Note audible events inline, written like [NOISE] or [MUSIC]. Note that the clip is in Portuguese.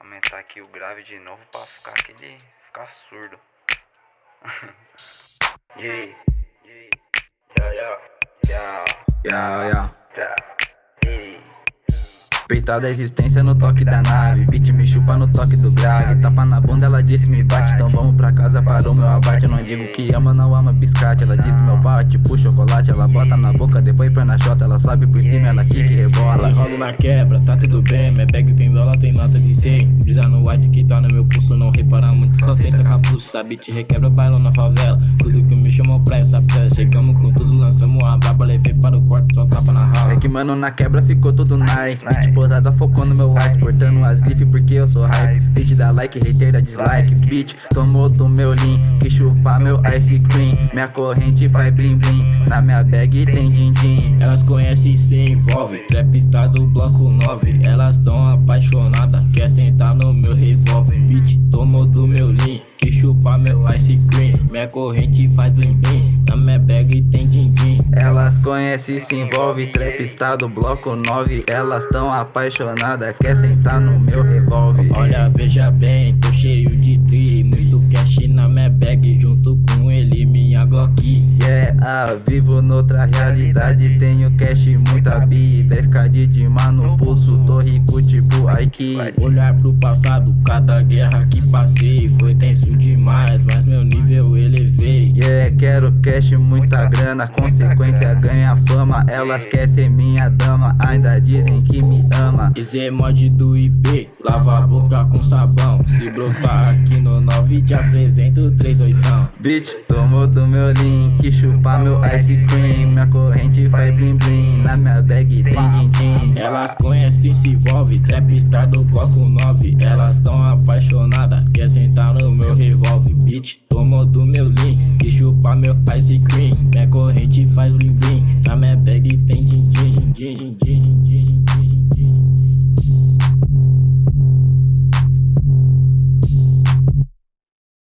Aumentar aqui o grave de novo pra ficar aquele. ficar surdo. [LAUGHS] yeah, yeah, yeah, yeah, yeah, Yeah, yeah. yeah. Peitar da existência no toque da nave Beat me chupa no toque do grave Tapa na disse me bate Então vamos pra casa para o meu abate. Eu não digo que ama, não ama biscate. Ela diz que meu pau tipo chocolate Ela bota na boca, depois põe na chota Ela sobe por cima, ela quica e rebola. Enrolo na quebra, tá tudo bem. Minha bag tem dólar, tem nota de 100 Brisa no white que tá no meu pulso Não repara muito, só senta capuz Sabe, te requebra, bailão na favela. Tudo que me chamou pra essa festa. Chegamos com tudo, lançamos a Levei para o quarto, só tapa na rala É que mano, na quebra ficou tudo nice. Beat posada focou no meu ice Portando as grifes porque eu sou hype. Beat dá like, hater dá dislike. Beat tomou do meu lean Que chupa meu ice cream. Minha corrente faz blim blim. Na minha bag tem din din. Elas conhecem e se envolvem. Trap está do bloco 9 Elas tão apaixonadas Quer sentar no meu revólver. Beat tomou do meu lean Que chupa meu ice cream. Minha corrente faz blim blim. Na minha bag tem din din Elas conhecem e se envolve Trap está do bloco 9 Elas tão apaixonadas Quer sentar no meu revólver. Olha, veja bem, tô cheio de tri Muito cash na minha bag Junto com ele, minha Glock. Yeah, ah, vivo noutra realidade Tenho cash, muita bi 10k de dima no pulso Tô rico tipo Aiki Olhar pro passado, cada guerra que passei Foi tenso demais, mas quero cash, muita grana Consequência ganha fama. Elas querem ser minha dama Ainda dizem que me ama. Esse mod do IP, lava a boca com sabão. Se brotar aqui no 9 te apresento 3 oitão Bitch, tomou do meu link Chupa meu ice cream. Minha corrente faz blim blim Na minha bag tem din din. Elas conhecem, se envolve, trap star do bloco virgem de